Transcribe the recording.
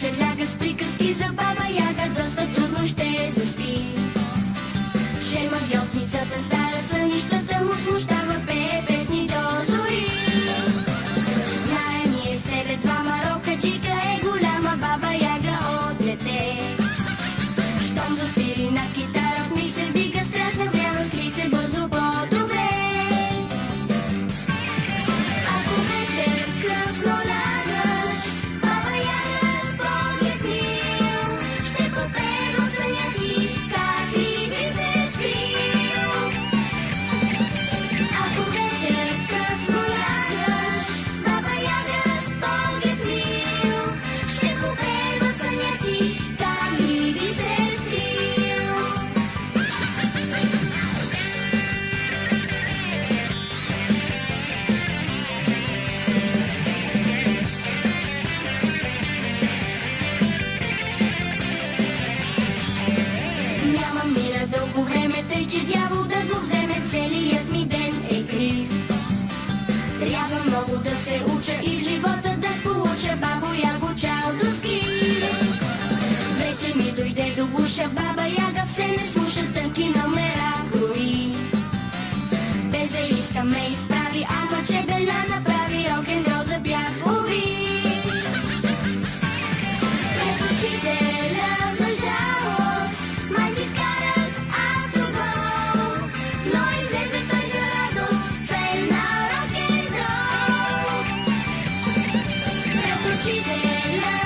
черляга с приказки за баба Яга доста. няма мира дълго време, тъй че дявол да го вземе целият ми ден е крив. Трябва много да She didn't